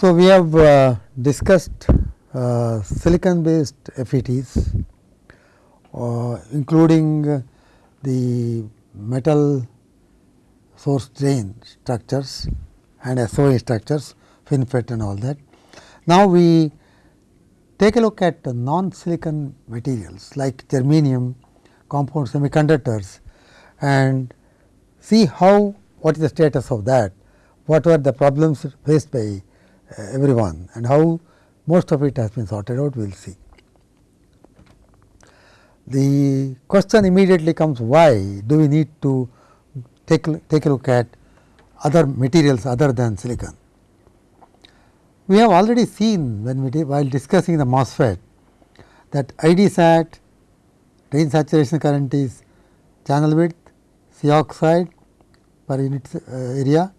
So, we have uh, discussed uh, silicon based FETs uh, including the metal source drain structures and SOI structures, FinFET and all that. Now, we take a look at non silicon materials like germanium, compound semiconductors and see how what is the status of that, what were the problems faced by everyone and how most of it has been sorted out we will see. The question immediately comes why do we need to take, take a look at other materials other than silicon. We have already seen when we while discussing the MOSFET that ID sat drain saturation current is channel width C oxide per unit uh, area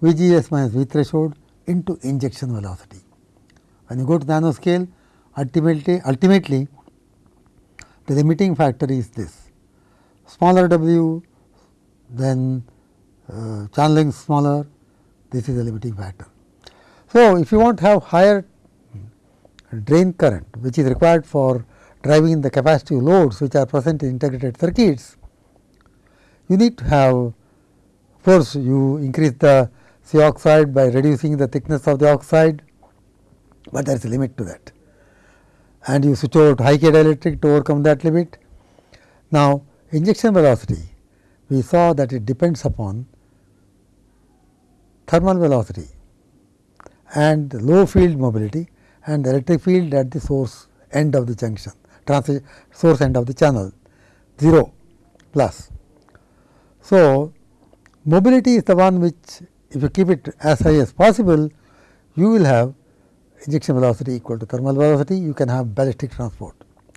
V G S minus V threshold into injection velocity. When you go to nanoscale ultimately ultimately the limiting factor is this smaller w then uh, channeling smaller this is the limiting factor. So, if you want to have higher drain current which is required for driving the capacitive loads which are present in integrated circuits, you need to have of course, you increase the C oxide by reducing the thickness of the oxide, but there is a limit to that and you switch over to high K dielectric to overcome that limit. Now, injection velocity we saw that it depends upon thermal velocity and low field mobility and the electric field at the source end of the junction source end of the channel 0 plus. So, mobility is the one which if you keep it as high as possible you will have injection velocity equal to thermal velocity you can have ballistic transport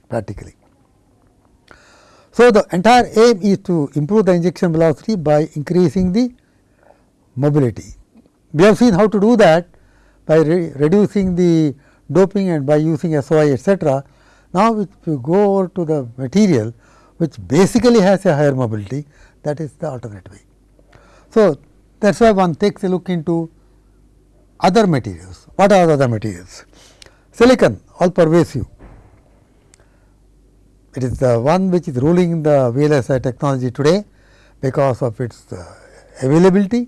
practically. So, the entire aim is to improve the injection velocity by increasing the mobility. We have seen how to do that by re reducing the doping and by using SOI etcetera. Now, if you go over to the material which basically has a higher mobility that is the alternate way. So, that is why one takes a look into other materials. What are the other materials? Silicon all pervasive it is the one which is ruling the VLSI technology today because of its uh, availability.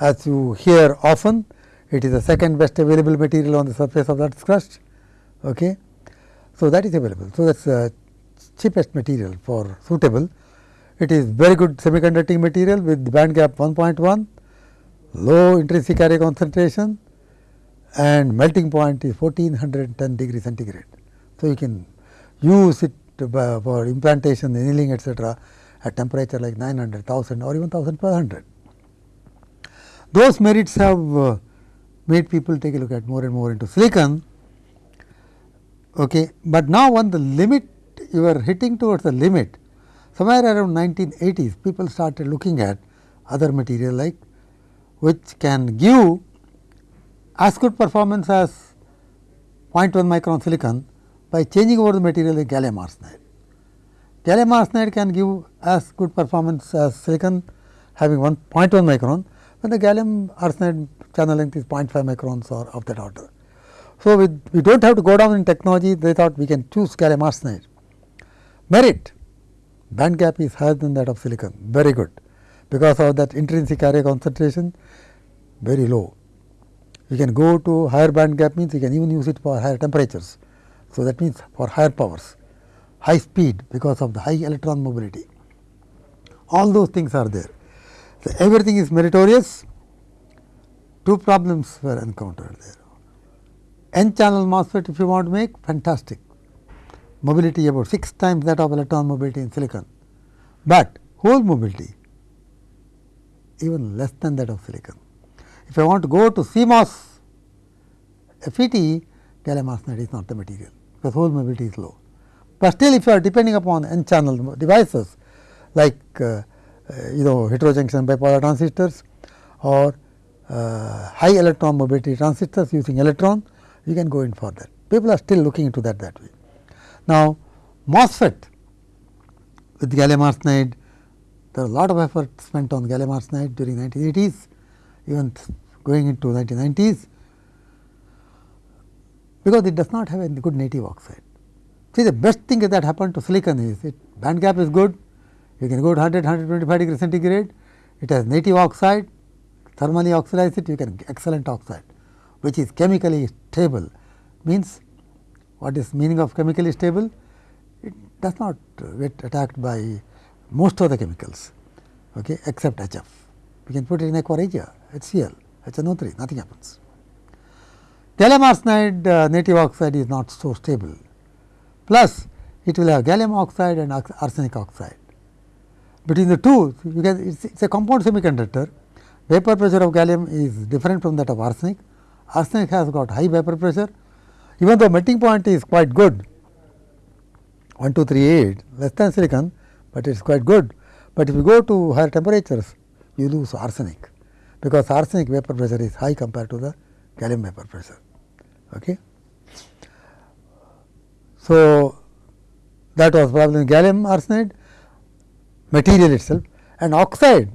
As you hear often, it is the second best available material on the surface of that crust. Okay. So, that is available. So, that is the cheapest material for suitable. It is very good semiconducting material with band gap 1.1, low intrinsic carrier concentration and melting point is 1410 degree centigrade. So, you can use it for implantation, annealing etc., at temperature like 900, 1000 or even 1500. Those merits have uh, made people take a look at more and more into silicon. Okay. But now, when the limit you are hitting towards the limit, somewhere around 1980s people started looking at other material like which can give as good performance as 0.1 micron silicon by changing over the material like gallium arsenide. Gallium arsenide can give as good performance as silicon having 1.1 micron, when the gallium arsenide channel length is 0.5 microns or of that order. So, we, we do not have to go down in technology, they thought we can choose gallium arsenide. Merit band gap is higher than that of silicon, very good, because of that intrinsic carrier concentration very low. You can go to higher band gap means you can even use it for higher temperatures. So, that means for higher powers, high speed because of the high electron mobility, all those things are there. So, everything is meritorious, two problems were encountered there. N channel MOSFET if you want to make fantastic, mobility about 6 times that of electron mobility in silicon, but hole mobility even less than that of silicon. If I want to go to CMOS FET, gallium arsenide is not the material because hole mobility is low. But still if you are depending upon n channel devices like uh, uh, you know heterojunction bipolar transistors or uh, high electron mobility transistors using electron, you can go in for that. People are still looking into that that way. Now, MOSFET with gallium arsenide, there are a lot of effort spent on gallium arsenide during 1980s, even going into 1990s because it does not have a good native oxide. See the best thing that happened to silicon is it band gap is good, you can go to 100, 125 degree centigrade, it has native oxide, thermally oxidize it, you can excellent oxide, which is chemically stable. Means what is meaning of chemically stable? It does not get attacked by most of the chemicals, okay, except HF. We can put it in aqua regia, HCl, HNO3, nothing happens. Gallium arsenide uh, native oxide is not so stable, plus it will have gallium oxide and arsenic oxide. Between the two, you can it is a compound semiconductor, vapor pressure of gallium is different from that of arsenic. Arsenic has got high vapor pressure, even though melting point is quite good, 1238 less than silicon, but it is quite good. But if you go to higher temperatures, you lose arsenic, because arsenic vapor pressure is high compared to the gallium vapor pressure. Okay. So, that was problem gallium arsenide material itself and oxide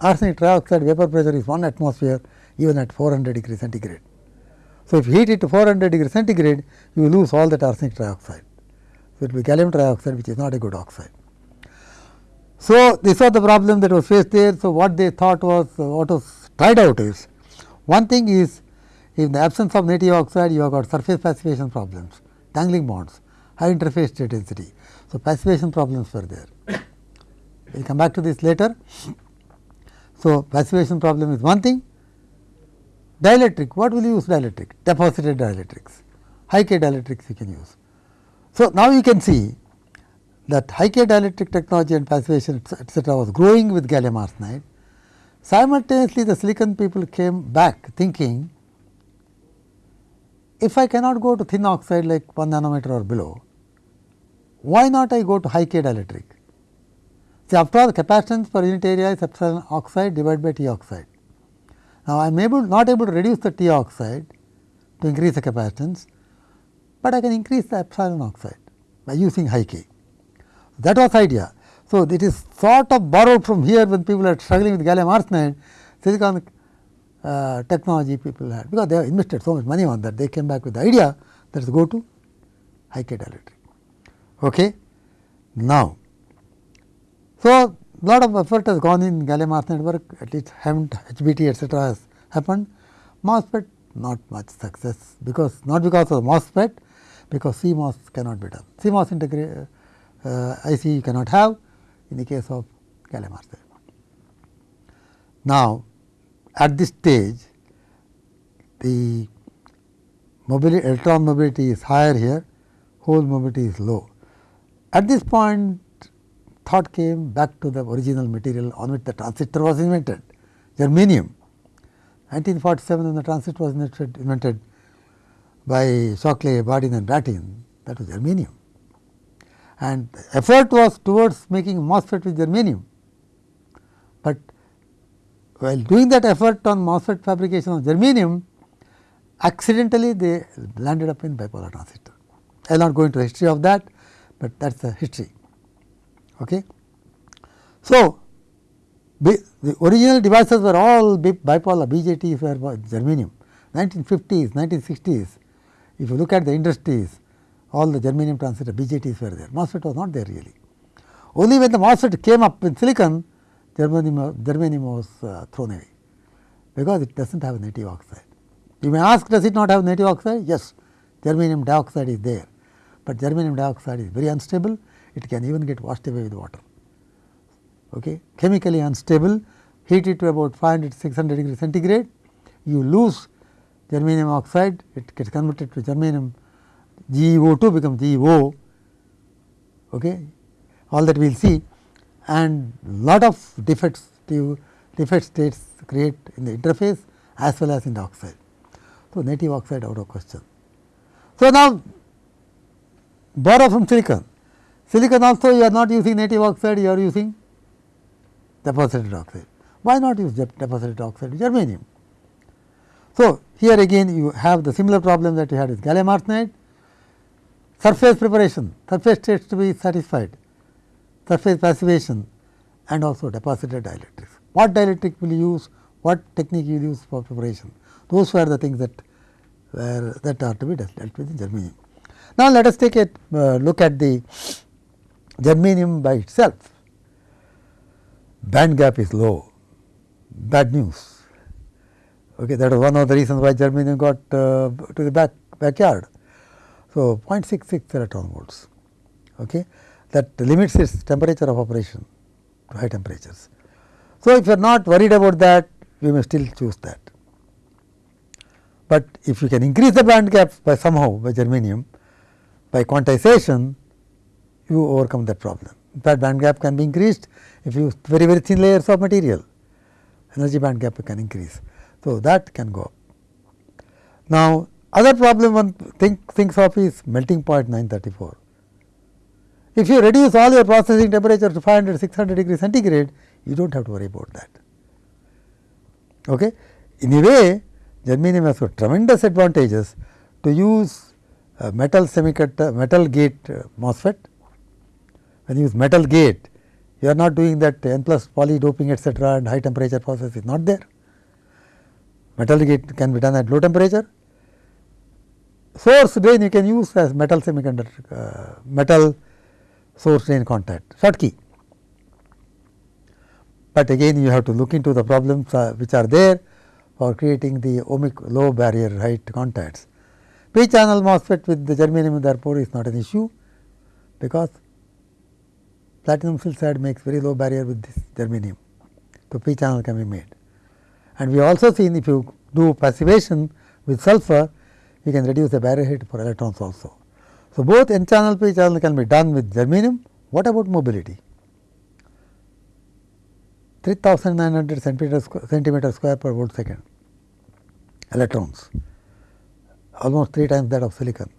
arsenic trioxide vapor pressure is 1 atmosphere even at 400 degree centigrade. So, if you heat it to 400 degree centigrade you lose all that arsenic trioxide. So, it will be gallium trioxide which is not a good oxide. So, this was the problem that was faced there. So, what they thought was uh, what was tried out is one thing is in the absence of native oxide you have got surface passivation problems, dangling bonds, high interface state density. So, passivation problems were there. We will come back to this later. So, passivation problem is one thing. Dielectric, what will you use dielectric? Deposited dielectrics, high K dielectrics you can use. So, now you can see that high K dielectric technology and passivation etcetera was growing with gallium arsenide. Simultaneously, the silicon people came back thinking if I cannot go to thin oxide like 1 nanometer or below, why not I go to high K dielectric? See after all the capacitance per unit area is epsilon oxide divided by T oxide. Now, I am able not able to reduce the T oxide to increase the capacitance, but I can increase the epsilon oxide by using high K. That was idea. So, it is sort of borrowed from here when people are struggling with gallium arsenide, silicon uh, technology people had, because they have invested so much money on that, they came back with the idea that is go to high K dielectric. Okay. Now, so lot of effort has gone in gallium arsenide at least haven't HBT etcetera has happened. MOSFET not much success, because not because of MOSFET, because CMOS cannot be done. CMOS integrate uh, IC you cannot have in the case of gallium arsenide. Now, at this stage the mobility electron mobility is higher here, hole mobility is low. At this point thought came back to the original material on which the transistor was invented, germanium. 1947 when the transistor was invented, invented by Shockley, Bardeen and Brattain, that was germanium. And effort was towards making MOSFET with germanium, but while doing that effort on MOSFET fabrication of germanium, accidentally they landed up in bipolar transistor. I will not go into the history of that, but that is the history. Okay. So, the original devices were all bipolar BJTs were germanium 1950s, 1960s. If you look at the industries, all the germanium transistor BJTs were there, MOSFET was not there really. Only when the MOSFET came up in silicon, germanium, germanium was uh, thrown away, because it does not have native oxide. You may ask does it not have native oxide? Yes, germanium dioxide is there, but germanium dioxide is very unstable, it can even get washed away with water. Okay. Chemically unstable, heat it to about 500 600 degree centigrade, you lose germanium oxide, it gets converted to germanium GeO2 becomes GeO, okay. all that we will see and lot of defects defect states create in the interface as well as in the oxide. So, native oxide out of question. So, now borrow from silicon. Silicon also you are not using native oxide, you are using deposited oxide. Why not use deposited oxide germanium? So, here again you have the similar problem that you had with gallium arsenide, surface preparation, surface states to be satisfied, surface passivation and also deposited dielectrics. What dielectric will you use, what technique you use for preparation. Those were the things that were that are to be dealt with in germanium. Now, let us take a uh, look at the germanium by itself. Band gap is low, bad news. Okay, that was one of the reasons why germanium got uh, to the back backyard. So, 0.66 electron volts okay, that limits its temperature of operation to high temperatures. So, if you are not worried about that, we may still choose that. But if you can increase the band gap by somehow by germanium, by quantization, you overcome that problem. In fact, band gap can be increased if you very very thin layers of material, energy band gap can increase. So, that can go up. Now, other problem one think, thinks of is melting point 934. If you reduce all your processing temperature to 500, 600 degree centigrade, you do not have to worry about that. Okay? In a way, germanium has got tremendous advantages to use metal semiconductor, metal gate uh, MOSFET. When you use metal gate, you are not doing that n plus poly doping etcetera and high temperature process is not there. Metal gate can be done at low temperature. Source drain you can use as metal semiconductor, uh, metal source drain contact, Schottky. But again you have to look into the problems uh, which are there for creating the ohmic low barrier height contacts. P channel MOSFET with the germanium therefore is not an issue, because platinum silicide makes very low barrier with this germanium. So, P channel can be made. And we also seen if you do passivation with sulfur, you can reduce the barrier height for electrons also. So, both N channel P channel can be done with germanium. What about mobility? 3900 centimeter, centimeter square per volt second electrons almost 3 times that of silicon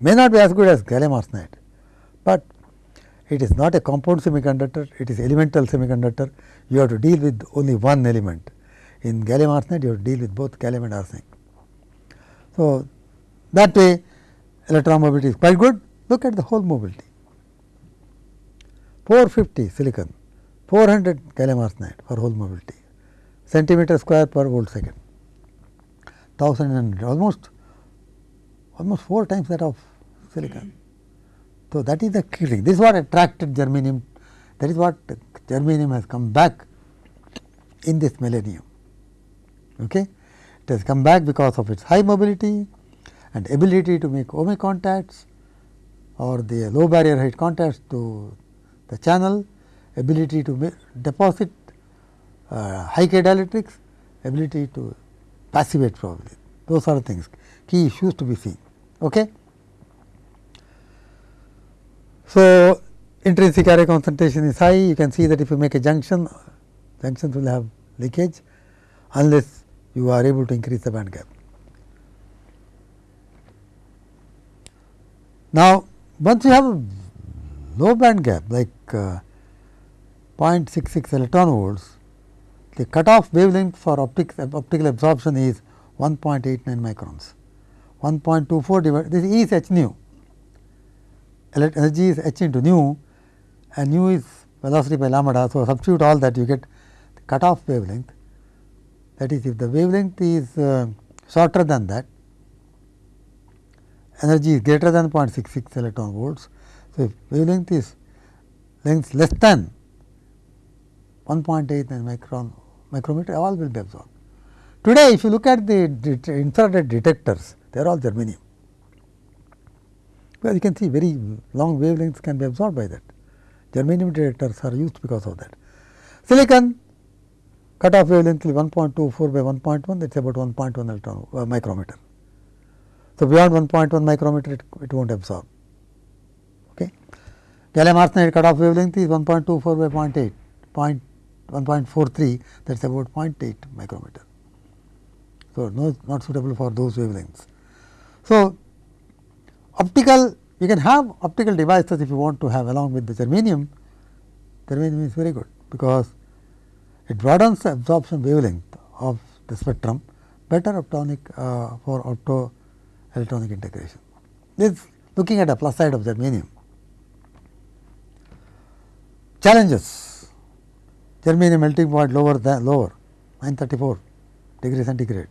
may not be as good as gallium arsenide, but it is not a compound semiconductor, it is elemental semiconductor. You have to deal with only one element. In gallium arsenide, you have to deal with both gallium and arsenic. So, that way electron mobility is quite good. Look at the hole mobility 450 silicon, 400 gallium arsenide for hole mobility, centimeter square per volt second, 1000 almost almost 4 times that of silicon. So, that is the key thing. This is what attracted germanium, that is what germanium has come back in this millennium. Okay? It has come back because of its high mobility and ability to make ohmic contacts or the low barrier height contacts to the channel, ability to deposit uh, high K dielectrics, ability to passivate probably. Those are the things, key issues to be seen. Okay. So, intrinsic array concentration is high, you can see that if you make a junction, junctions will have leakage unless you are able to increase the band gap. Now, once you have a low band gap like uh, 0.66 electron volts, the cutoff wavelength for optic, optical absorption is 1.89 microns. 1.24 divided this is h nu, energy is h into nu and nu is velocity by lambda. So, substitute all that you get the cutoff wavelength that is if the wavelength is uh, shorter than that energy is greater than 0.66 electron volts. So, if wavelength is length less than 1.8 micron micrometer all will be absorbed. Today, if you look at the infrared detectors, they are all germanium. You can see very long wavelengths can be absorbed by that. Germanium detectors are used because of that. Silicon cutoff wavelength is 1.24 by 1.1 that is about 1.1 electron uh, micrometer. So, beyond 1.1 micrometer it, it will not absorb. Okay. Gallium arsenide cutoff wavelength is 1.24 by 0.8, point 1.43 that is about 0.8 micrometer. So, no, not suitable for those wavelengths. So, optical you can have optical devices if you want to have along with the germanium, germanium is very good because it broadens the absorption wavelength of the spectrum better optonic uh, for opto electronic integration. This looking at the plus side of germanium. Challenges germanium melting point lower than lower 934 degree centigrade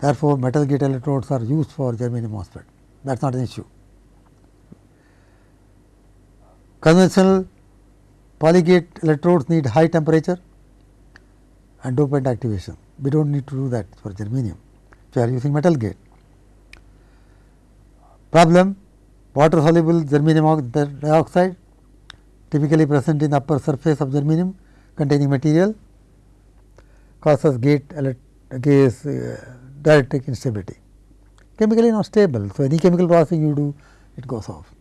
Therefore, metal gate electrodes are used for germanium MOSFET that is not an issue. Conventional polygate electrodes need high temperature and dopant activation. We do not need to do that for germanium, So, we are using metal gate. Problem water soluble germanium dioxide typically present in upper surface of germanium containing material causes gate case uh, dielectric instability. Chemically not stable. So, any chemical processing you do it goes off.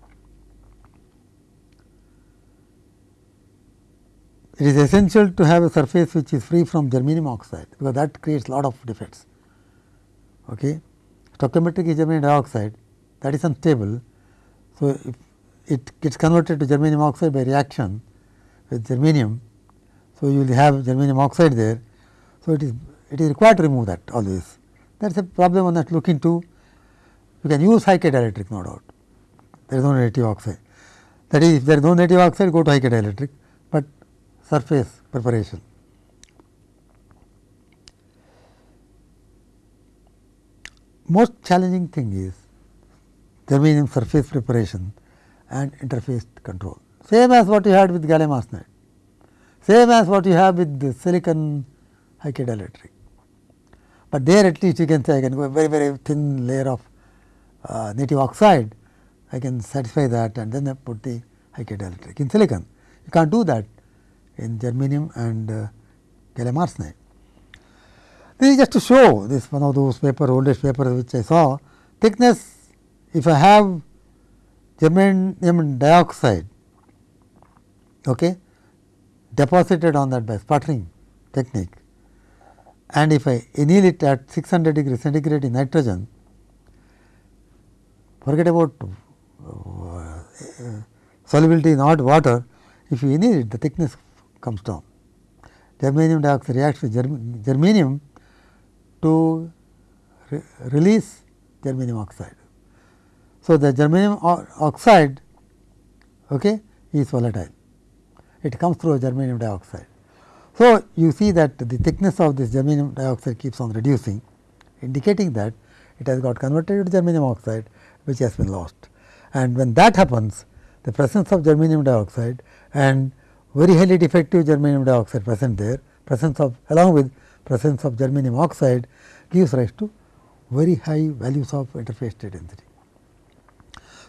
It is essential to have a surface which is free from germanium oxide, because that creates lot of defects. Okay. Stoichiometric germanium dioxide that is unstable. So, if it gets converted to germanium oxide by reaction with germanium. So, you will have germanium oxide there. So, it is it is required to remove that always. That is a problem on that look into. You can use dielectric no doubt. There is no native oxide. That is, if there is no native oxide, go to dielectric, but surface preparation. Most challenging thing is germanium surface preparation and interface control. Same as what you had with gallium arsenide, same as what you have with the silicon dielectric but there at least you can say I can go a very very thin layer of native oxide, I can satisfy that and then I put the high dielectric in silicon. You can't do that in germanium and uh, gallium arsenide. This is just to show this one of those paper oldest papers which I saw thickness if I have germanium dioxide okay, deposited on that by sputtering technique and if I anneal it at 600 degree centigrade in nitrogen, forget about uh, solubility in hot water, if you anneal it the thickness comes down. Germanium dioxide reacts with germ germanium to re release germanium oxide. So, the germanium oxide okay, is volatile, it comes through germanium dioxide. So, you see that the thickness of this germanium dioxide keeps on reducing indicating that it has got converted to germanium oxide which has been lost. And when that happens the presence of germanium dioxide and very highly defective germanium dioxide present there presence of along with presence of germanium oxide gives rise to very high values of interface state density.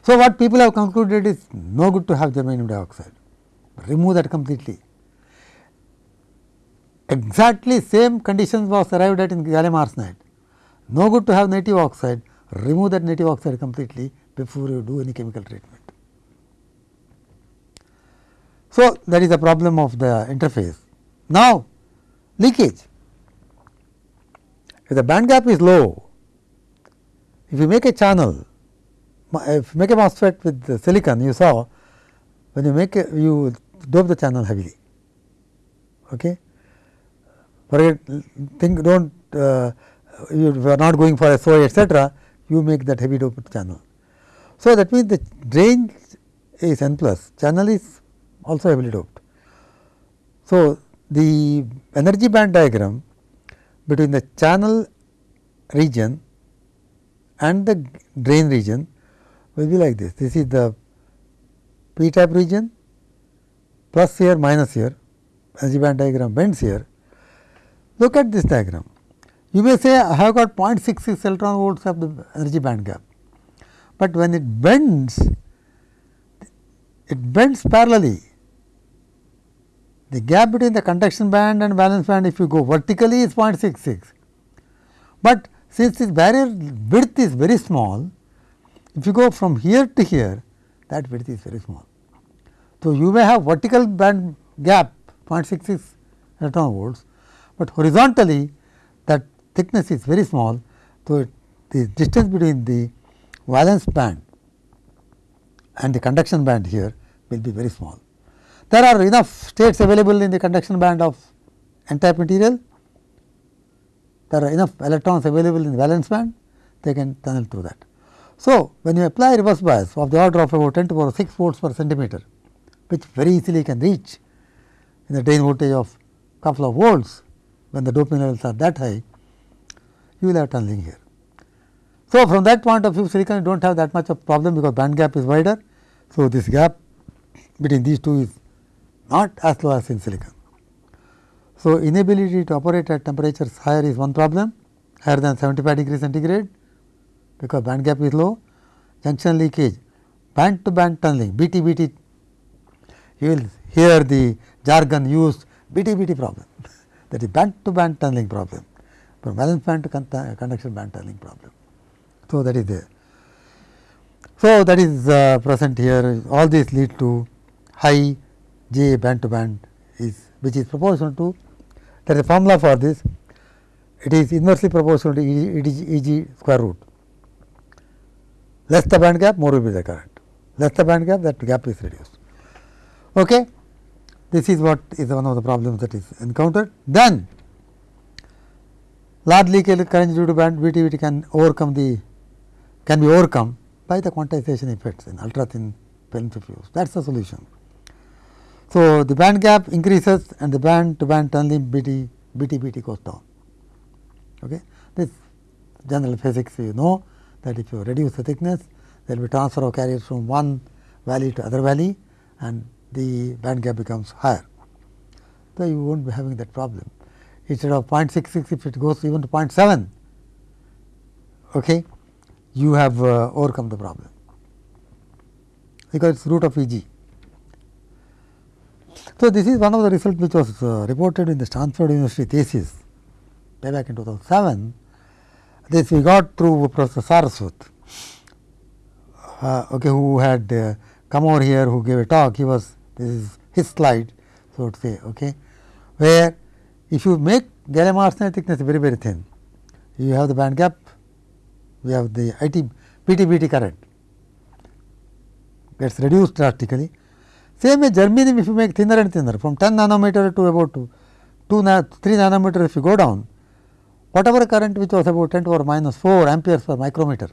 So, what people have concluded is no good to have germanium dioxide remove that completely exactly same conditions was arrived at in gallium arsenide. No good to have native oxide, remove that native oxide completely before you do any chemical treatment. So, that is the problem of the interface. Now, leakage. If the band gap is low, if you make a channel, if you make a MOSFET with silicon, you saw when you make a, you dope the channel heavily. Okay forget think do not uh, you are not going for a SOI etc., you make that heavy doped channel. So, that means the drain is n plus channel is also heavily doped. So, the energy band diagram between the channel region and the drain region will be like this. This is the p type region plus here minus here energy band diagram bends here Look at this diagram. You may say I have got 0.66 electron volts of the energy band gap, but when it bends, it bends parallelly. The gap between the conduction band and valence band if you go vertically is 0.66, but since this barrier width is very small, if you go from here to here that width is very small. So, you may have vertical band gap 0.66 electron volts, but horizontally that thickness is very small. So, the distance between the valence band and the conduction band here will be very small. There are enough states available in the conduction band of n type material, there are enough electrons available in the valence band, they can tunnel through that. So, when you apply reverse bias of the order of about 10 to power 6 volts per centimeter, which very easily can reach in the drain voltage of couple of volts, when the doping levels are that high, you will have tunneling here. So, from that point of view silicon you do not have that much of problem because band gap is wider. So, this gap between these two is not as low as in silicon. So, inability to operate at temperatures higher is one problem higher than 75 degree centigrade because band gap is low. Junction leakage, band to band tunneling BTBT you will hear the jargon used BTBT problem that is band to band tunneling problem from valence band to conduction band tunneling problem. So, that is there. So, that is uh, present here all these lead to high J band to band is which is proportional to there is a formula for this it is inversely proportional to E e g square root less the band gap more will be the current less the band gap that gap is reduced. Okay. This is what is one of the problems that is encountered. Then large leakage current due to band BTBT can overcome the can be overcome by the quantization effects in ultra thin film diffuse that is the solution. So, the band gap increases and the band to band tunneling BT BT goes down. Okay. This general physics you know that if you reduce the thickness there will be transfer of carriers from one valley to other valley and the band gap becomes higher. So, you will not be having that problem instead of 0.66 if it goes even to 0.7 okay, you have uh, overcome the problem because it is root of E g. So, this is one of the results which was uh, reported in the Stanford University thesis way back in 2007. This we got through Professor Saraswat, uh, okay, who had uh, come over here, who gave a talk. He was this is his slide, so to say, okay, where if you make gallium arsenide thickness very very thin, you have the band gap, we have the IT BTBT current gets reduced drastically. Same way germanium if you make thinner and thinner from 10 nanometer to about 2, 2 na 3 nanometer if you go down, whatever current which was about 10 to power minus 4 amperes per micrometer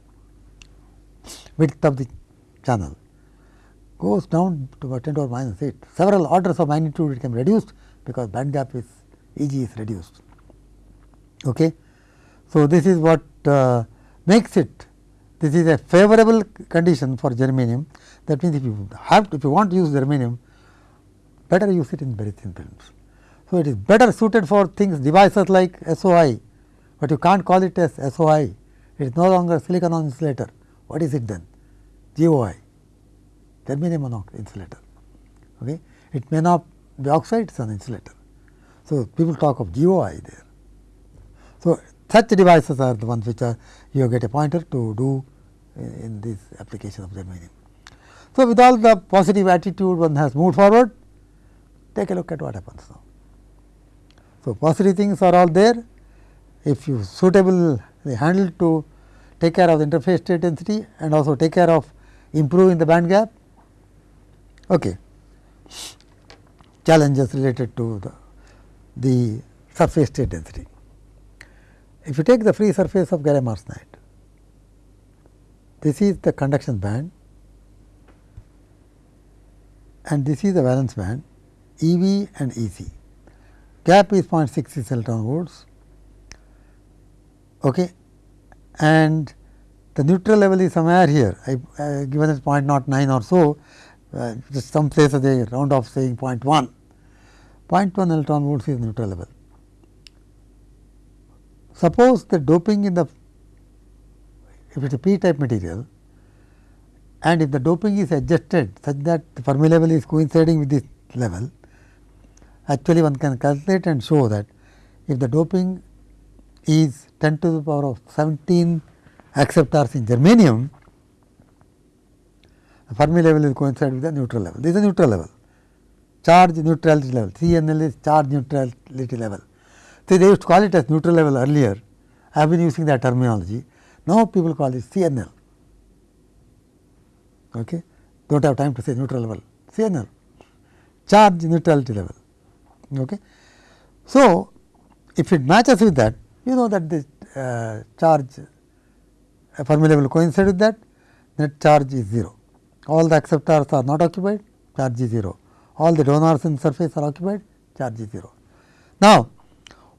width of the channel goes down to about 10 to power minus 8. Several orders of magnitude it can be reduced because band gap is E g is reduced. Okay. So, this is what uh, makes it this is a favorable condition for germanium that means if you have to, if you want to use germanium better use it in very thin films. So, it is better suited for things devices like SOI, but you can't call it as SOI it is no longer silicon on insulator what is it then GOI germanium on insulator. Okay. It may not be oxide it is an insulator. So, people talk of GOI there. So, such devices are the ones which are you get a pointer to do uh, in this application of germanium. So, with all the positive attitude one has moved forward, take a look at what happens now. So, positive things are all there. If you suitable handle to take care of the interface state density and also take care of improving the band gap. Okay. Challenges related to the, the surface state density. If you take the free surface of gallium arsenide, this is the conduction band and this is the valence band E v and E c. Gap is 0.66 electron volts okay. and the neutral level is somewhere here I uh, given as 0.09 or so uh, just some places they round off saying 0.1. 0.1 electron volts is neutral level. Suppose the doping in the if it is a p type material and if the doping is adjusted such that the Fermi level is coinciding with this level, actually one can calculate and show that if the doping is 10 to the power of 17 acceptors in germanium, the Fermi level will coincide with the neutral level. This is a neutral level, charge neutrality level, CNL is charge neutrality level. See, they used to call it as neutral level earlier. I have been using that terminology. Now, people call it CNL. Okay. Do not have time to say neutral level, CNL, charge neutrality level. Okay. So, if it matches with that, you know that the uh, charge uh, Fermi level coincide with that, net charge is 0. All the acceptors are not occupied, charge is 0. All the donors in surface are occupied, charge is 0. Now,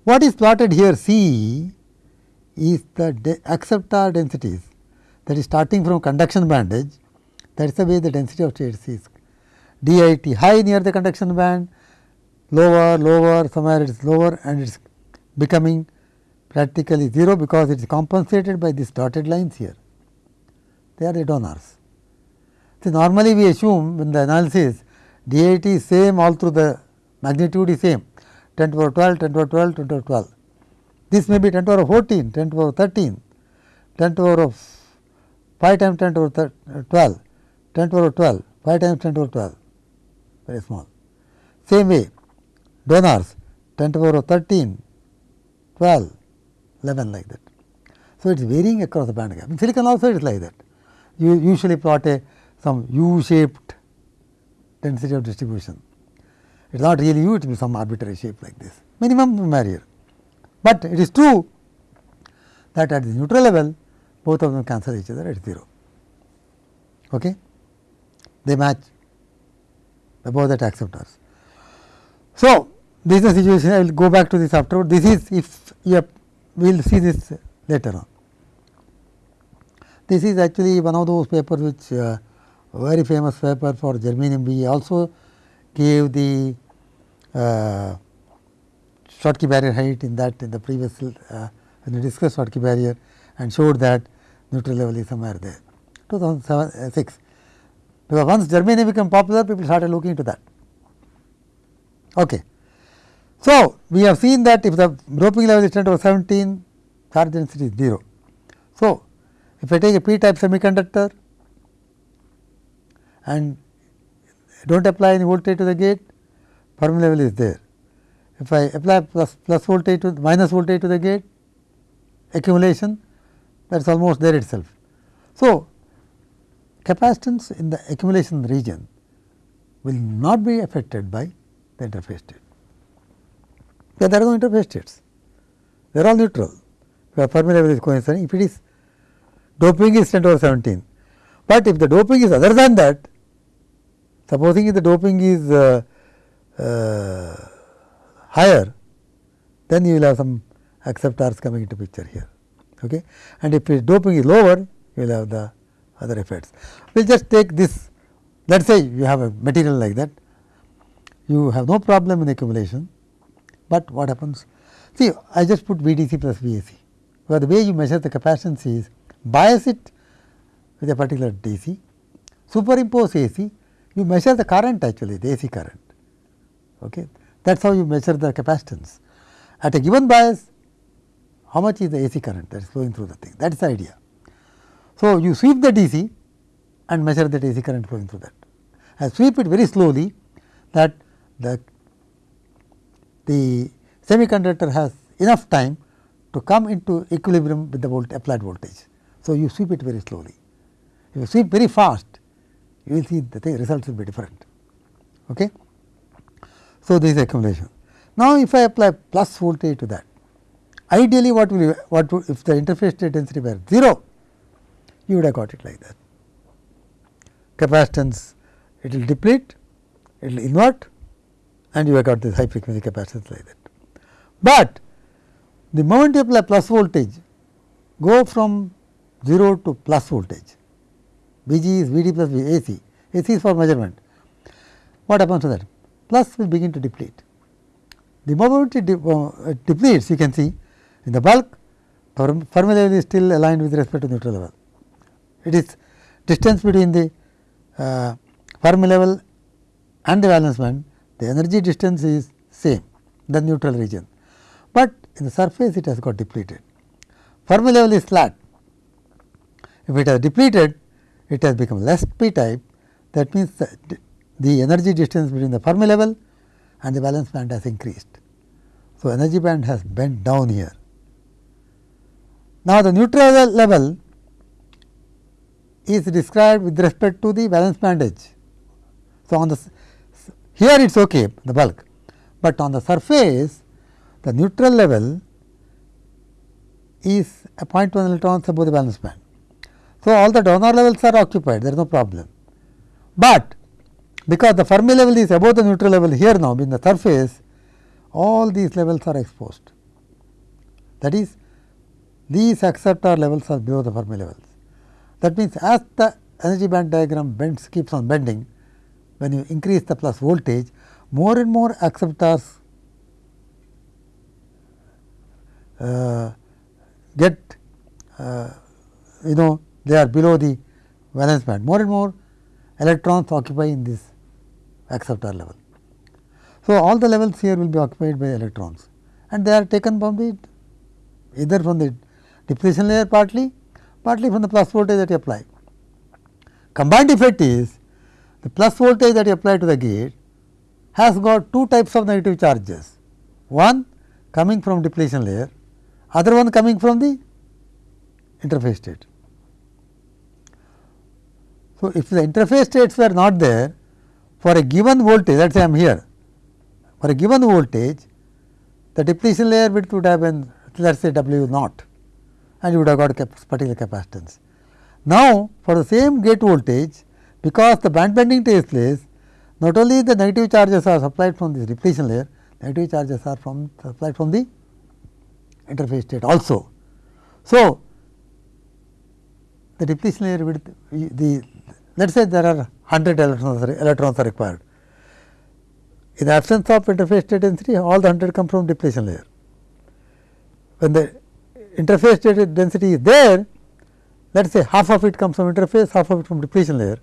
what is plotted here? C is the acceptor densities. That is starting from conduction band edge that is the way the density of states is. DIT high near the conduction band lower lower somewhere it is lower and it is becoming practically 0 because it is compensated by these dotted lines here. They are the donors. See normally we assume in the analysis DIT is same all through the magnitude is same 10 to power 12, 10 to power 12, 10 to power 12. This may be 10 to power 14, 10 to power 13, 10 to power of 5 times 10 to power 12, 10 to power 12, 5 times 10 to power 12, very small. Same way donors 10 to power 13, 12, 11 like that. So, it is varying across the band gap. In silicon also it is like that. You usually plot a some U shaped density of distribution. It is not really U, it will be some arbitrary shape like this, minimum barrier. But it is true that at the neutral level, both of them cancel each other at 0. Okay? They match above that acceptors. So, this is the situation, I will go back to this afterward. This is if we will see this later on. This is actually one of those papers which uh, very famous paper for germanium We also gave the uh, Schottky barrier height in that in the previous uh, when we discussed Schottky barrier and showed that neutral level is somewhere there 2007 uh, 6 because once germanium became popular people started looking into that. Okay. So, we have seen that if the doping level is 10 to 17 charge density is 0. So, if I take a p type semiconductor and do not apply any voltage to the gate Fermi level is there. If I apply plus, plus voltage to minus voltage to the gate accumulation that is almost there itself. So, capacitance in the accumulation region will not be affected by the interface state. There are no interface states, they are all neutral where Fermi level is coincident. If it is doping is 10 over 17, but if the doping is other than that, supposing if the doping is uh, uh, higher, then you will have some acceptors coming into picture here. Okay? And if the doping is lower, you will have the other effects. We will just take this, let us say you have a material like that, you have no problem in accumulation, but what happens? See, I just put VDC plus VAC, because the way you measure the capacitance is bias it with a particular DC, superimpose AC, you measure the current actually, the AC current. Okay. That is how you measure the capacitance. At a given bias, how much is the AC current that is flowing through the thing, that is the idea. So, you sweep the DC and measure that AC current flowing through that. I sweep it very slowly that the, the semiconductor has enough time to come into equilibrium with the volt applied voltage. So, you sweep it very slowly. If you sweep very fast, you will see the results will be different. Okay? So, this is accumulation. Now, if I apply plus voltage to that, ideally what will what would, if the interface state density were 0, you would have got it like that. Capacitance it will deplete, it will invert and you have got this high frequency capacitance like that. But the moment you apply plus voltage, go from 0 to plus voltage, V g is V d plus V A C, A C is for measurement. What happens to that? plus will begin to deplete. The moment it uh, depletes you can see in the bulk Fermi level is still aligned with respect to neutral level. It is distance between the uh, Fermi level and the valence band the energy distance is same the neutral region, but in the surface it has got depleted. Fermi level is flat. If it has depleted it has become less p type that means the energy distance between the Fermi level and the valence band has increased. So, energy band has bent down here. Now, the neutral level is described with respect to the valence band edge. So, on the here it is okay the bulk, but on the surface the neutral level is a 0.1 electrons above the valence band. So, all the donor levels are occupied there is no problem, but because the Fermi level is above the neutral level here now in the surface all these levels are exposed. That is these acceptor levels are below the Fermi levels. That means, as the energy band diagram bends keeps on bending, when you increase the plus voltage, more and more acceptors uh, get uh, you know they are below the valence band. More and more electrons occupy in this acceptor level. So, all the levels here will be occupied by electrons and they are taken from the either from the depletion layer partly, partly from the plus voltage that you apply. Combined effect is the plus voltage that you apply to the gate has got two types of negative charges. One coming from depletion layer, other one coming from the interface state. So, if the interface states were not there for a given voltage let us say I am here for a given voltage the depletion layer width would have been let us say W naught and you would have got cap particular capacitance. Now, for the same gate voltage because the band bending takes place not only the negative charges are supplied from this depletion layer negative charges are from supplied from the interface state also. So, the depletion layer width the let us say there are 100 electrons, electrons are required. In the absence of interface state density all the 100 come from depletion layer. When the interface state density is there let us say half of it comes from interface half of it from depletion layer.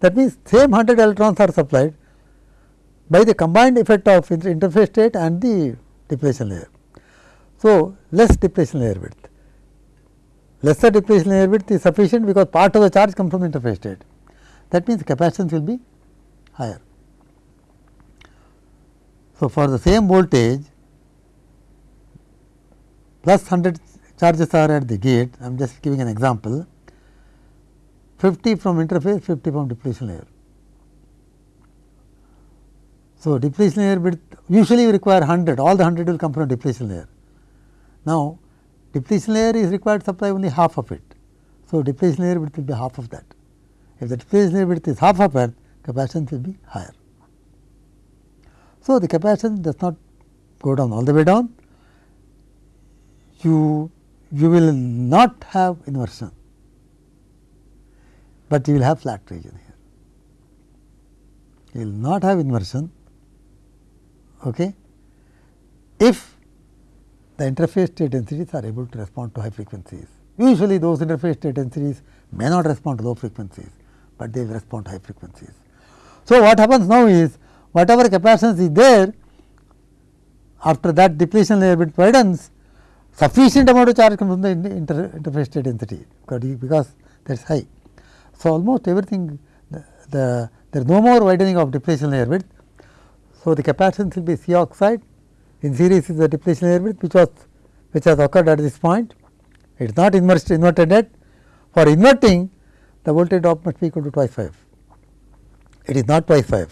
That means, same 100 electrons are supplied by the combined effect of interface state and the depletion layer. So, less depletion layer width. Lesser depletion layer width is sufficient because part of the charge comes from the interface state. That means, capacitance will be higher. So, for the same voltage plus 100 charges are at the gate, I am just giving an example, 50 from interface, 50 from depletion layer. So, depletion layer width usually require 100, all the 100 will come from depletion layer. Now, depletion layer is required to supply only half of it. So, depletion layer width will be half of that. If the layer width is half of it, capacitance will be higher. So, the capacitance does not go down all the way down, you, you will not have inversion, but you will have flat region here. You will not have inversion okay, if the interface state densities are able to respond to high frequencies. Usually those interface state densities may not respond to low frequencies, but they will respond to high frequencies. So, what happens now is whatever capacitance is there after that depletion layer bit widens sufficient amount of charge comes from the inter, interface state density because that is high. So, almost everything the, the there is no more widening of depletion layer width. So, the capacitance will be C oxide in series is the depletion layer width which was which has occurred at this point. It is not inversed inverted yet. For inverting the voltage drop must be equal to twice phi. It is not twice phi,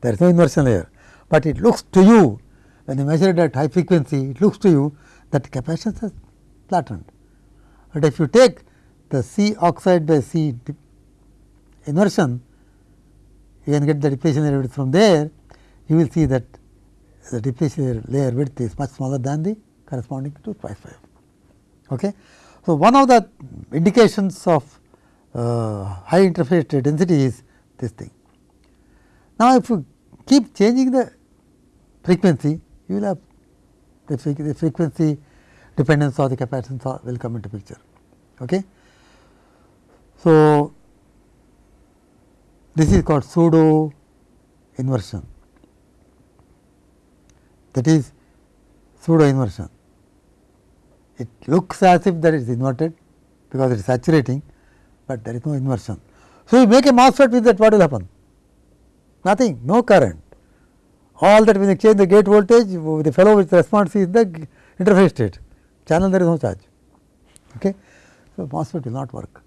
there is no inversion layer, but it looks to you when you measure it at high frequency, it looks to you that capacitance has flattened. But if you take the C oxide by C inversion, you can get the depletion layer width from there, you will see that the depletion layer width is much smaller than the corresponding to pi 5. Okay. So, one of the indications of Uh, high interface density is this thing. Now, if you keep changing the frequency, you will have the, the frequency dependence of the capacitance will come into picture. Okay. So, this is called pseudo inversion that is pseudo inversion. It looks as if that is inverted because it is saturating, but there is no inversion. So, you make a MOSFET with that what will happen? Nothing, no current. All that when you change the gate voltage, the fellow which responds is the interface state, channel there is no charge. Okay. So, MOSFET will not work.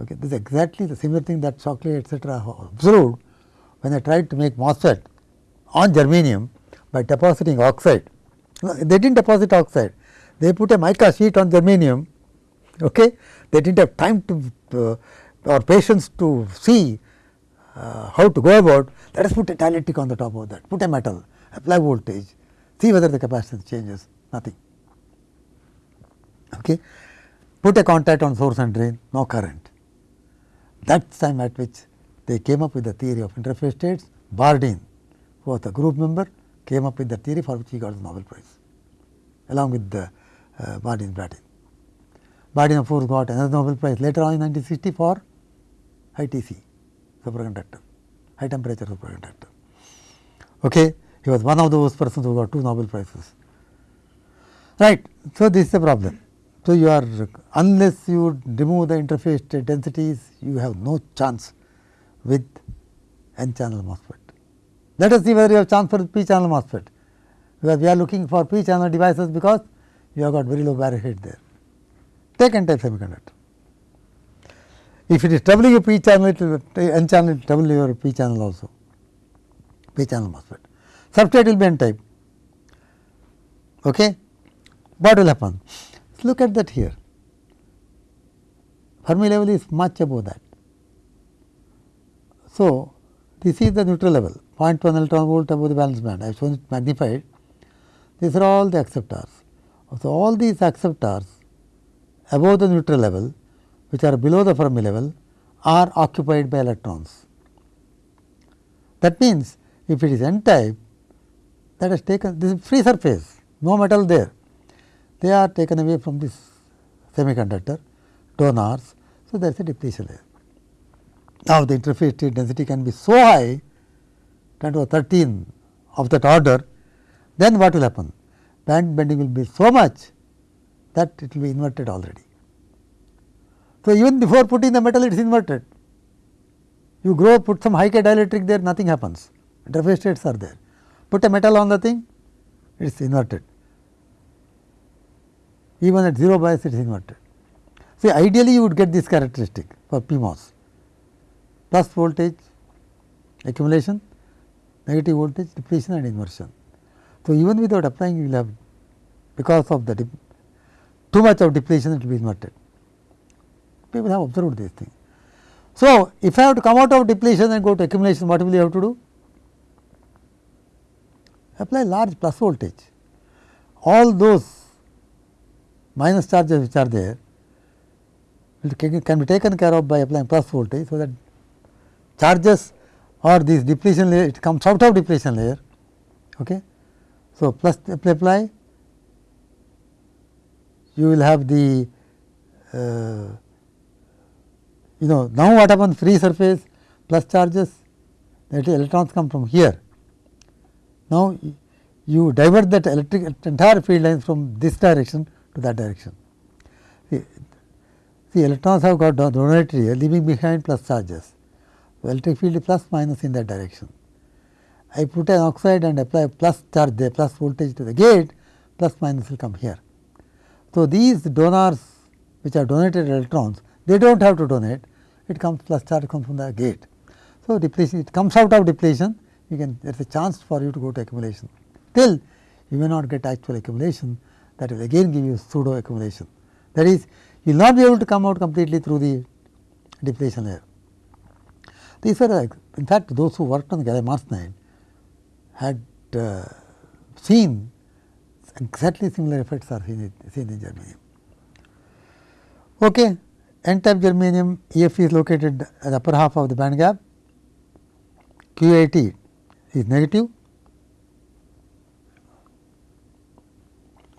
Okay. This is exactly the similar thing that Shockley etc. observed when they tried to make MOSFET on germanium by depositing oxide. They did not deposit oxide, they put a mica sheet on germanium. Okay. They did not have time to uh, or patients to see uh, how to go about. Let us put a dielectric on the top of that, put a metal, apply voltage, see whether the capacitance changes, nothing. Okay. put a contact on source and drain, no current. That time at which they came up with the theory of interface states, Bardeen, who was a group member, came up with the theory for which he got the Nobel Prize, along with the uh, Bardeen Brattain. Course got another Nobel Prize later on in 1960 for high TC superconductor, high temperature superconductor. Okay. He was one of those persons who got two Nobel Prizes. Right. So, this is the problem. So, you are unless you remove the interface densities, you have no chance with n channel MOSFET. Let us see whether you have chance for p channel MOSFET, because we are looking for p channel devices because you have got very low barrier height there. Take n type semiconductor. If it is doubling p channel, it will be n channel, it will double your p channel also, p channel MOSFET substrate will be n type. Okay. What will happen? Look at that here. Fermi level is much above that. So, this is the neutral level 0.1 electron volt above the valence band. I have shown it magnified. These are all the acceptors. So, all these acceptors above the neutral level which are below the Fermi level are occupied by electrons. That means, if it is n type that has taken this is free surface, no metal there. They are taken away from this semiconductor donors. So, there is a depletion layer. Now, the interface density can be so high 10 to 13 of that order, then what will happen? Band bending will be so much that it will be inverted already. So, even before putting the metal it is inverted. You grow put some high K dielectric there nothing happens interface states are there put a metal on the thing, it is inverted. Even at 0 bias, it is inverted. See, ideally you would get this characteristic for PMOS plus voltage accumulation, negative voltage depletion and inversion. So, even without applying you will have because of the too much of depletion it will be inverted. People have observed this thing. So, if I have to come out of depletion and go to accumulation, what will you have to do? apply large plus voltage. All those minus charges which are there can be taken care of by applying plus voltage. So, that charges or this depletion layer it comes out of depletion layer. Okay. So, plus apply you will have the uh, you know now what happens free surface plus charges that electrons come from here now, you divert that electric entire field lines from this direction to that direction. See, see electrons have got donated here leaving behind plus charges. So, electric field is plus minus in that direction. I put an oxide and apply plus charge there plus voltage to the gate plus minus will come here. So, these donors which are donated electrons they do not have to donate it comes plus charge comes from the gate. So, depletion it comes out of depletion you can there is a chance for you to go to accumulation. Till you may not get actual accumulation that will again give you pseudo accumulation. That is you will not be able to come out completely through the depletion layer. These are in fact those who worked on gallium arsenide had uh, seen exactly similar effects are seen, seen in germanium. Okay. N type germanium EF is located at the upper half of the band gap, QAT is negative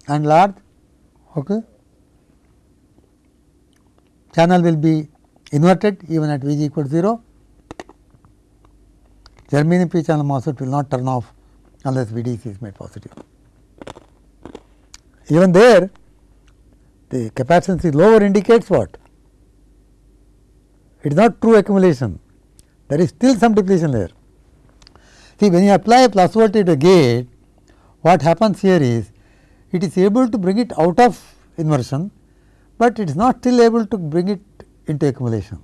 and large okay. channel will be inverted even at V is equal to 0. Germanium p channel MOSFET will not turn off unless VDC is made positive. Even there the capacitance is lower indicates what? It is not true accumulation, there is still some depletion layer. See when you apply a plus voltage to a gate, what happens here is it is able to bring it out of inversion, but it is not still able to bring it into accumulation.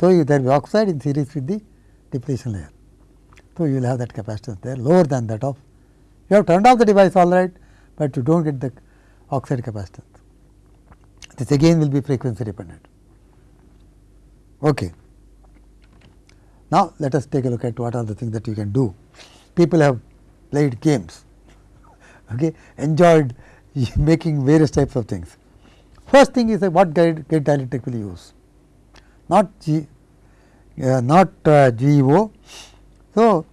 So, you there will be oxide in series with the depletion layer. So, you will have that capacitance there lower than that of you have turned off the device all right, but you do not get the oxide capacitance. This again will be frequency dependent. Okay. Now, let us take a look at what are the things that you can do. People have played games, okay, enjoyed making various types of things. First thing is what gate, gate dielectric will use, not G, uh, not uh, GEO. So,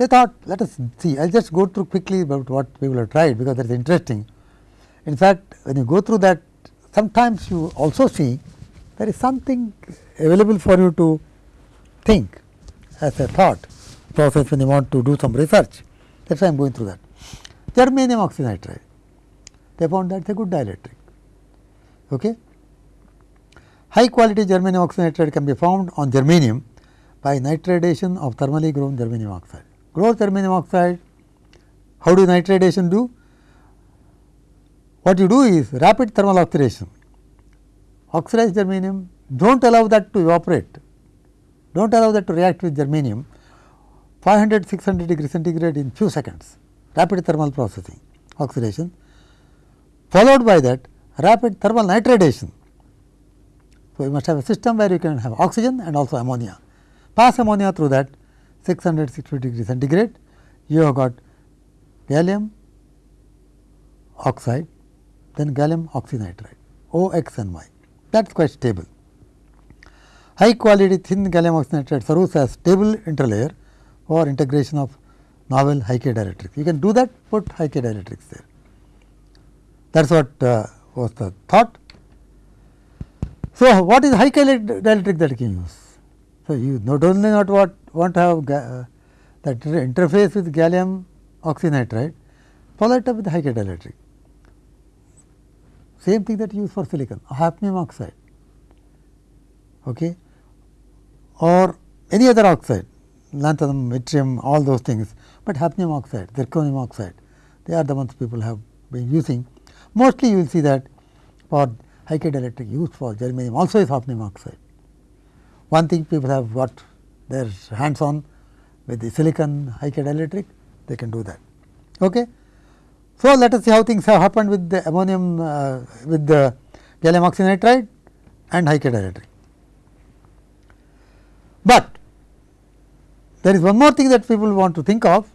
they thought let us see, I will just go through quickly about what people have tried, because that is interesting. In fact, when you go through that sometimes you also see there is something available for you to think as a thought process when you want to do some research. That is why I am going through that. Germanium oxynitride, they found that that is a good dielectric. Okay. High quality germanium oxynitride can be found on germanium by nitridation of thermally grown germanium oxide. Grow germanium oxide, how do nitridation do? What you do is rapid thermal oxidation, oxidize germanium, do not allow that to evaporate, do not allow that to react with germanium. 500 600 degree centigrade in few seconds, rapid thermal processing oxidation, followed by that rapid thermal nitridation. So, you must have a system where you can have oxygen and also ammonia, pass ammonia through that 600 650 degree centigrade, you have got gallium oxide then gallium oxynitride O x and y that is quite stable. High quality thin gallium oxynitride serves as stable interlayer for integration of novel high K dielectrics. You can do that put high K dielectrics there that is what uh, was the thought. So, what is high K dielectric that you can use? So, you not only not what want to have uh, that interface with gallium oxynitride follow it up with high same thing that you use for silicon hafnium oxide okay, or any other oxide lanthanum, yttrium all those things, but hafnium oxide, zirconium oxide they are the ones people have been using. Mostly you will see that for high dielectric used for germanium also is hafnium oxide. One thing people have got their hands on with the silicon high K dielectric they can do that. Okay. So, let us see how things have happened with the ammonium uh, with the gallium oxynitride and high K dielectric. But there is one more thing that people want to think of.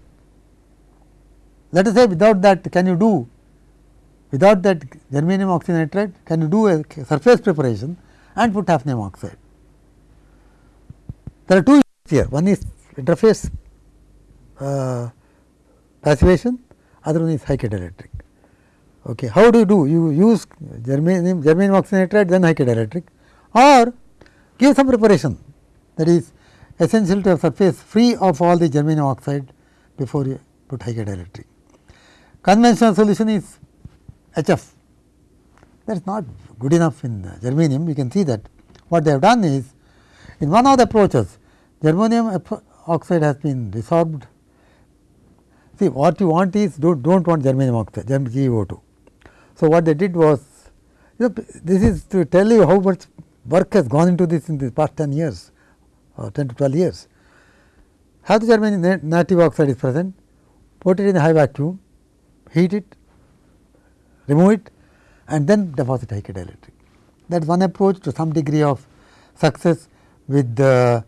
Let us say without that can you do without that germanium oxynitride can you do a surface preparation and put hafnium oxide. There are two here one is interface uh, passivation other one is dielectric. Okay. How do you do? You use germanium, germanium oxynitride then high K dielectric or give some preparation that is essential to a surface free of all the germanium oxide before you put dielectric. Conventional solution is HF that is not good enough in germanium. You can see that what they have done is in one of the approaches germanium oxide has been resorbed See what you want is do not want germanium oxide GeO2. So, what they did was you know, this is to tell you how much work has gone into this in the past 10 years or 10 to 12 years. Have the germanium native oxide is present, put it in a high vacuum, heat it, remove it and then deposit K dielectric. That is one approach to some degree of success with the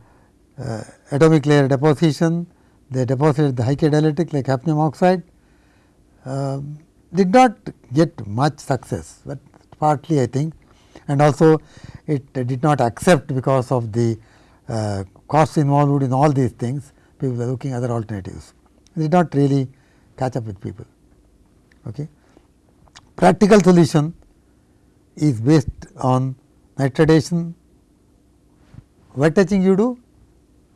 uh, atomic layer deposition they deposited the high dielectric like hafnium oxide uh, did not get much success, but partly I think and also it did not accept because of the uh, costs involved in all these things people are looking other alternatives. It did not really catch up with people. Okay. Practical solution is based on nitridation, wet etching you do,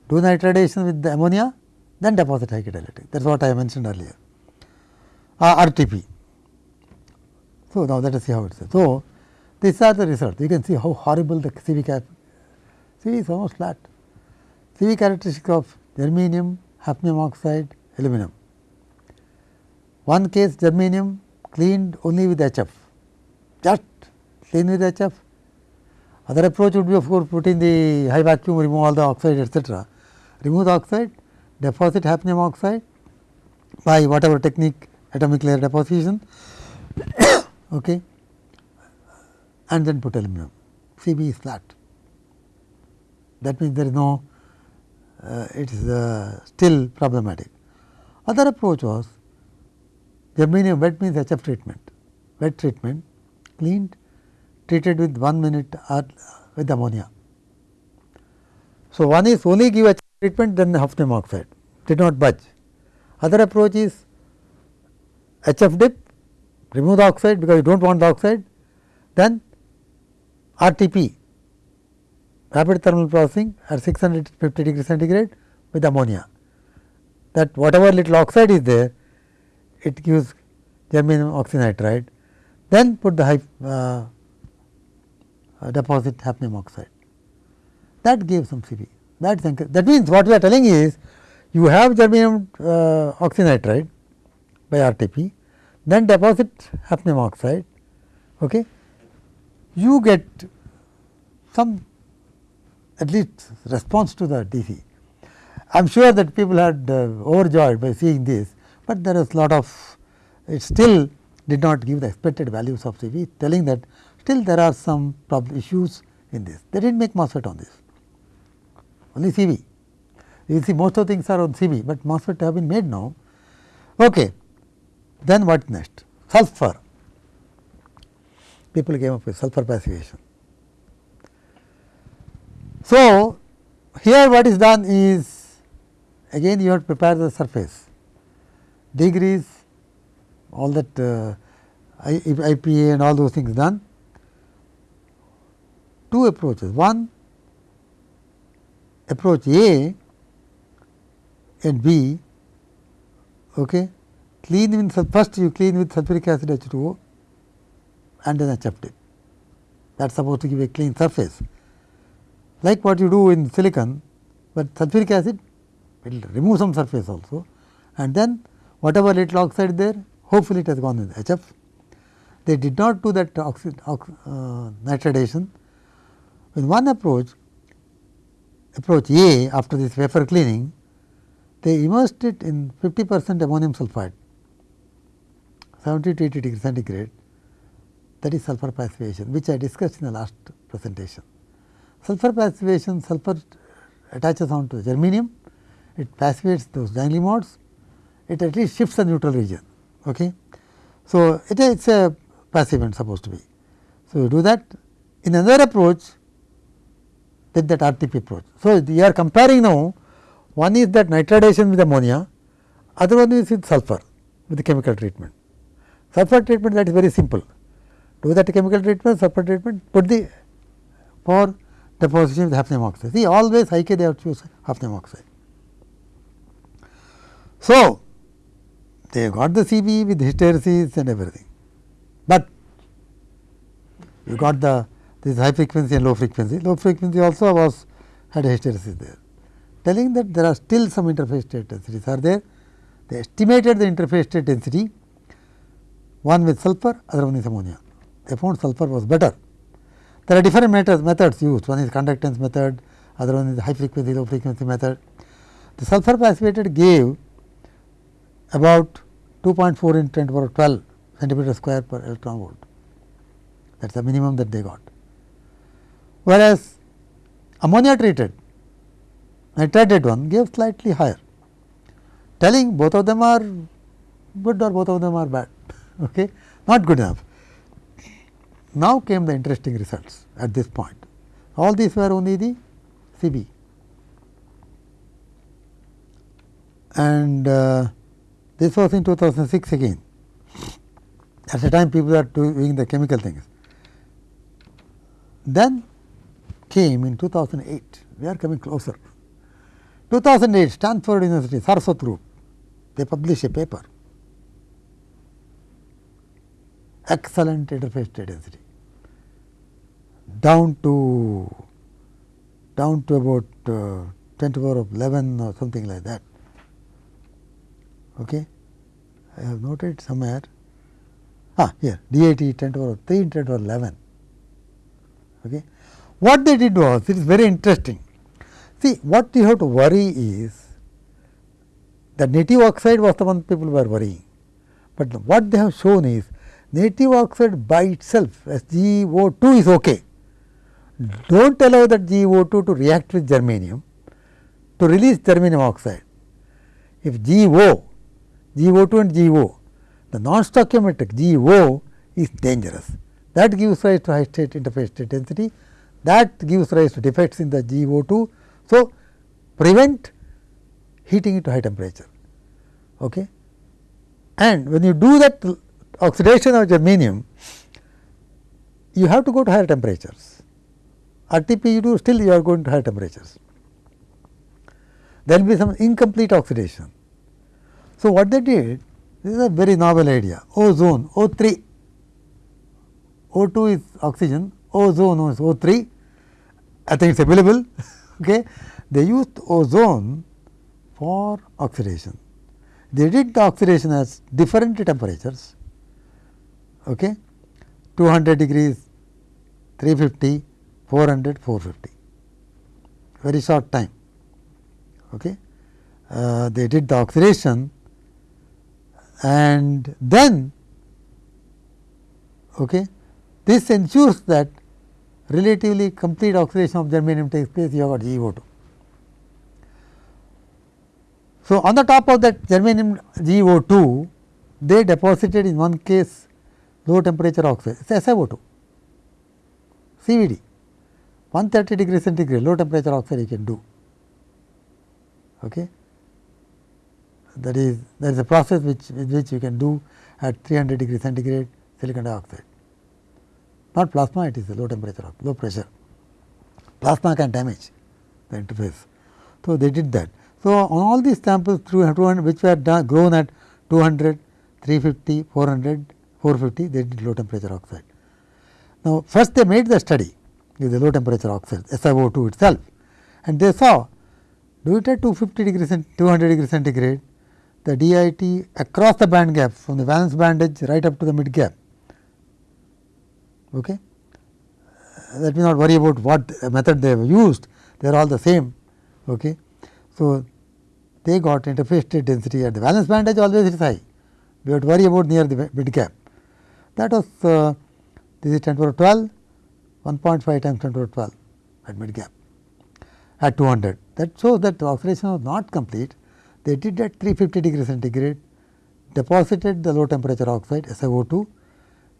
do nitridation with the ammonia then deposit high dielectric that is what I mentioned earlier. Uh, RTP. So, now let us see how it is. So, these are the results. You can see how horrible the CV cap. CV is almost flat. CV characteristic of germanium, hafnium oxide, aluminum. One case germanium cleaned only with HF just clean with HF other approach would be of course put in the high vacuum remove all the oxide etcetera remove the oxide deposit hafnium oxide by whatever technique atomic layer deposition okay, and then put aluminum CV is flat. That means, there is no uh, it is uh, still problematic. Other approach was germanium wet means HF treatment, wet treatment cleaned treated with 1 minute with ammonia. So, one is only give a treatment then the hafnium oxide did not budge. Other approach is HF dip remove the oxide because you do not want the oxide then RTP rapid thermal processing at 650 degree centigrade with ammonia that whatever little oxide is there it gives germanium oxynitride then put the high uh, deposit hafnium oxide that gives some CV. That, that means what we are telling is you have germanium uh, oxynitride by RTP, then deposit hafnium oxide, okay. you get some at least response to the DC. I am sure that people had uh, overjoyed by seeing this, but there is lot of it still did not give the expected values of CV telling that still there are some problem issues in this. They did not make MOSFET on this, only CV. You see most of the things are on CV, but MOSFET have been made now. Okay. Then what next? Sulfur. People came up with sulfur passivation. So, here what is done is again you have to prepare the surface, degrees, all that uh, IPA and all those things done. Two approaches. One approach A and B okay, clean with first you clean with sulfuric acid H2O and then HF dip that is supposed to give a clean surface like what you do in silicon, but sulfuric acid will remove some surface also and then whatever little oxide there hopefully it has gone in HF. They did not do that oxid, ox, uh, nitridation. In one approach, approach A after this wafer cleaning, they immersed it in 50 percent ammonium sulphide 70 to 80 degree centigrade that is sulfur passivation which I discussed in the last presentation. Sulfur passivation, sulfur attaches on to the germanium, it passivates those dangling bonds, it at least shifts the neutral region. Okay. So, it is a passivant supposed to be. So, you do that in another approach with that RTP approach. So, you are comparing now one is that nitridation with ammonia, other one is with sulfur with the chemical treatment. Sulfur treatment that is very simple. Do that chemical treatment, sulfur treatment, put the for deposition with hafnium oxide. See always high K they have choose hafnium oxide. So, they got the CV with hysteresis and everything, but you got the this high frequency and low frequency. Low frequency also was had a hysteresis there, telling that there are still some interface state densities are there. They estimated the interface state density, one with sulfur, other one is ammonia. They found sulfur was better there are different methods, methods used, one is conductance method, other one is high frequency, low frequency method. The sulfur passivated gave about 2.4 in 10 to power 12 centimeter square per electron volt. That is the minimum that they got. Whereas, ammonia treated nitrated one gave slightly higher, telling both of them are good or both of them are bad, okay? not good enough. Now came the interesting results at this point. All these were only the CV. And uh, this was in 2006 again. At the time people are doing the chemical things. Then came in 2008, we are coming closer. 2008 Stanford University, Saraswat group, they published a paper excellent interface state density down to down to about uh, 10 to the power of 11 or something like that. Okay. I have noted somewhere ah here DIT 10 to the power of 3 10 to the power 11. Okay. What they did was it is very interesting. See what you have to worry is the native oxide was the one people were worrying, but what they have shown is native oxide by itself as GO2 is okay. Do not allow that GO2 to react with germanium to release germanium oxide. If GO, GO2 and GO, the non-stoichiometric GO is dangerous. that gives rise to high state interface state density that gives rise to defects in the GO2. So, prevent heating it to high temperature. Okay. And when you do that oxidation of germanium, you have to go to higher temperatures. RTP you do still you are going to higher temperatures. There will be some incomplete oxidation. So, what they did this is a very novel idea ozone O3 O2 is oxygen ozone is O3 I think it is available okay. they used ozone for oxidation. They did the oxidation at different temperatures okay. 200 degrees, 350, 400, 450, very short time. Okay. Uh, they did the oxidation and then okay, this ensures that relatively complete oxidation of germanium takes place you have got GO2. So, on the top of that germanium GO2 they deposited in one case low temperature oxide it is SiO2 CVD 130 degree centigrade low temperature oxide you can do. Okay. That is there is a process which which you can do at 300 degree centigrade silicon dioxide not plasma it is a low temperature low pressure plasma can damage the interface. So, they did that. So, on all these samples 200 which were done, grown at 200, 350, 400 450 they did low temperature oxide. Now, first they made the study with the low temperature oxide SiO2 itself and they saw do it at 250 degree 200 degree centigrade the DIT across the band gap from the valence band edge right up to the mid gap. Okay. Let me not worry about what method they have used, they are all the same. Okay. So, they got interface state density at the valence band edge always it is high, we have to worry about near the mid gap. That was uh, this is 10 to the 12, 1.5 times 10 to the 12 at mid gap at 200. That shows that the oxidation was not complete. They did at 350 degree centigrade, deposited the low temperature oxide SiO2,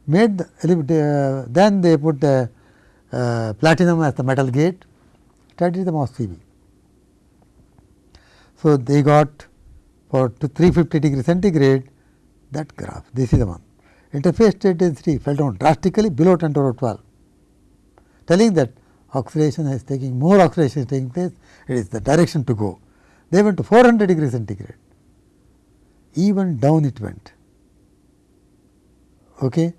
made the, uh, then they put the uh, platinum as the metal gate, studied the MOSFET. So, they got for 350 degree centigrade that graph, this is the one interface state density fell down drastically below 10 to the 12, telling that oxidation is taking more oxidation is taking place, it is the direction to go. They went to 400 degree centigrade, even down it went. Okay.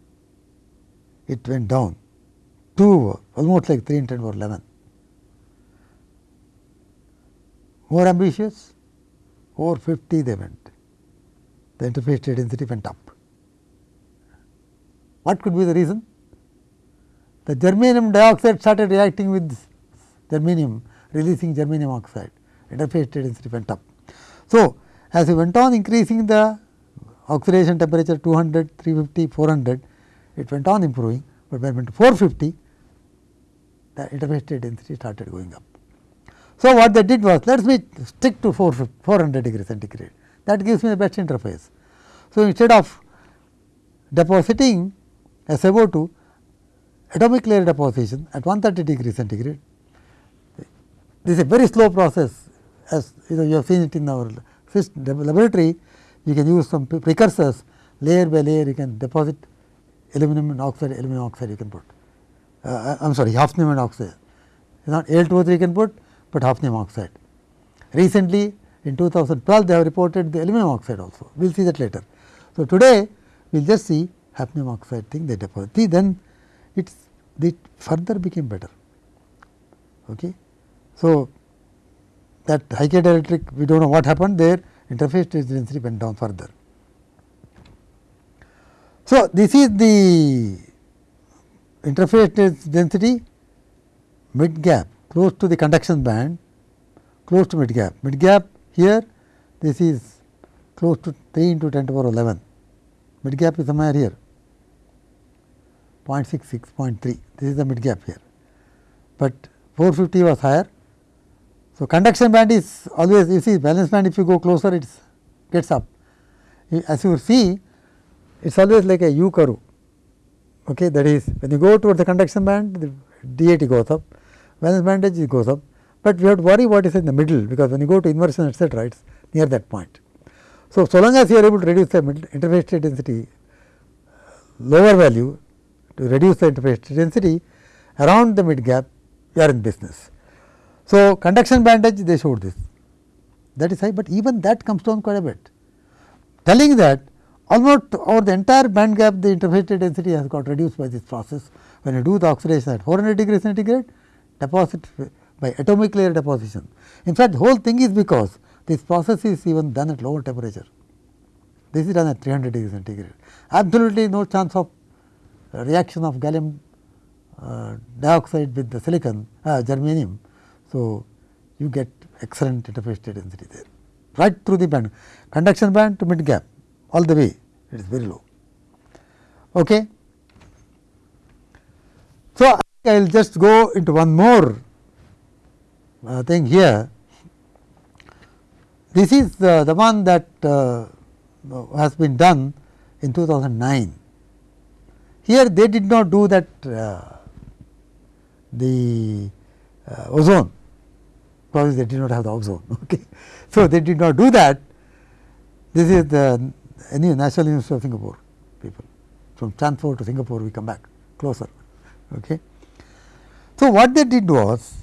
It went down to almost like 3 in 10 or 11. More ambitious, over 50 they went. The interface state density went up. What could be the reason? The germanium dioxide started reacting with germanium, releasing germanium oxide, interface density went up. So, as we went on increasing the oxidation temperature 200, 350, 400, it went on improving, but when it went to 450, the interface density started going up. So, what they did was let us stick to 400 degree centigrade that gives me the best interface. So, instead of depositing SiO2 atomic layer deposition at 130 degree centigrade. This is a very slow process as you know you have seen it in our laboratory. You can use some precursors layer by layer you can deposit aluminum oxide, aluminum oxide you can put. Uh, I am sorry hafnium oxide, It's not Al2O3 you can put, but hafnium oxide. Recently in 2012 they have reported the aluminum oxide also, we will see that later. So, today we will just see hafnium oxide thing they deposit. See, then it's it further became better. Okay. So, that high dielectric we do not know what happened there interface density went down further. So, this is the interface density mid gap close to the conduction band close to mid gap. Mid gap here this is close to 3 into 10 to the power 11 mid gap is somewhere here 0.66, 0.3 this is the mid gap here, but 450 was higher. So, conduction band is always you see valence band if you go closer it gets up. As you see it is always like a U curve Okay, that is when you go towards the conduction band the DIT goes up, valence band edge goes up, but we have to worry what is in the middle because when you go to inversion etcetera it is near that point. So, so long as you are able to reduce the interface state density lower value to reduce the interface state density around the mid gap you are in business. So, conduction band edge they showed this that is high, but even that comes down quite a bit telling that almost over the entire band gap the interface density has got reduced by this process. When you do the oxidation at 400 degree centigrade deposit by atomic layer deposition. In fact, the whole thing is because this process is even done at lower temperature. This is done at 300 degree centigrade. Absolutely no chance of reaction of gallium uh, dioxide with the silicon uh, germanium. So, you get excellent interface density there right through the band conduction band to mid gap all the way it is very low. Okay. So, I will just go into one more uh, thing here. This is uh, the one that uh, has been done in 2009. Here they did not do that uh, the uh, ozone because they did not have the ozone. Okay. So, they did not do that. This is the any National University of Singapore people from Stanford to Singapore we come back closer. Okay. So, what they did was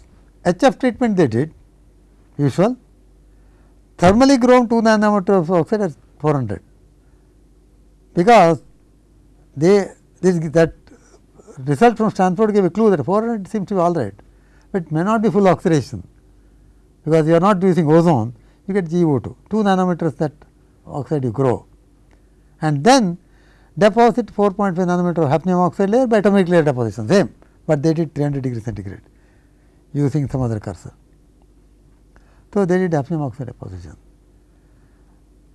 HF treatment they did usual thermally grown 2 nanometer of oxide at 400 because they this that result from Stanford gave a clue that 400 seems to be all right, but may not be full oxidation because you are not using ozone you get GO2 2 nanometers that oxide you grow and then deposit 4.5 nanometer of hafnium oxide layer by atomic layer deposition same, but they did 300 degree centigrade using some other cursor. So, they did hafnium oxide deposition.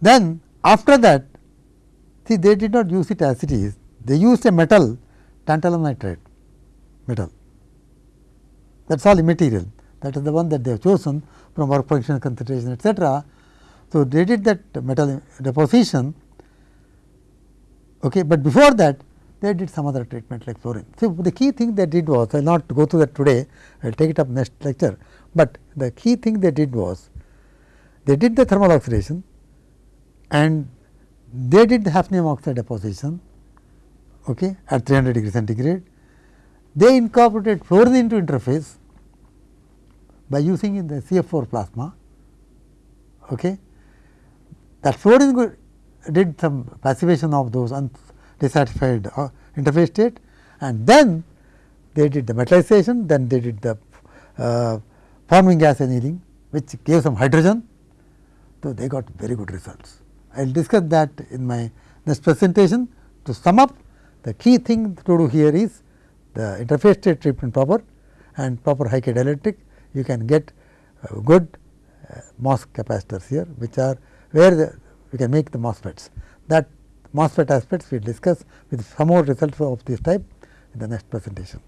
Then after that see they did not use it as it is, they used a metal tantalum nitride metal that is all immaterial that is the one that they have chosen from work function concentration etcetera. So, they did that metal deposition Okay, but before that they did some other treatment like fluorine. So, the key thing they did was I will not go through that today I will take it up next lecture, but the key thing they did was they did the thermal oxidation and they did the hafnium oxide deposition okay, at 300 degree centigrade. They incorporated fluorine into interface by using in the CF4 plasma. Okay. That fluorine did some passivation of those undissatisfied uh, interface state and then they did the metallization, then they did the uh, forming gas annealing which gave some hydrogen. So, they got very good results. I will discuss that in my next presentation. To sum up the key thing to do here is the interface state treatment proper and proper high dielectric you can get uh, good uh, MOS capacitors here which are where the we can make the MOSFETs. That MOSFET aspects we discuss with some more results of this type in the next presentation.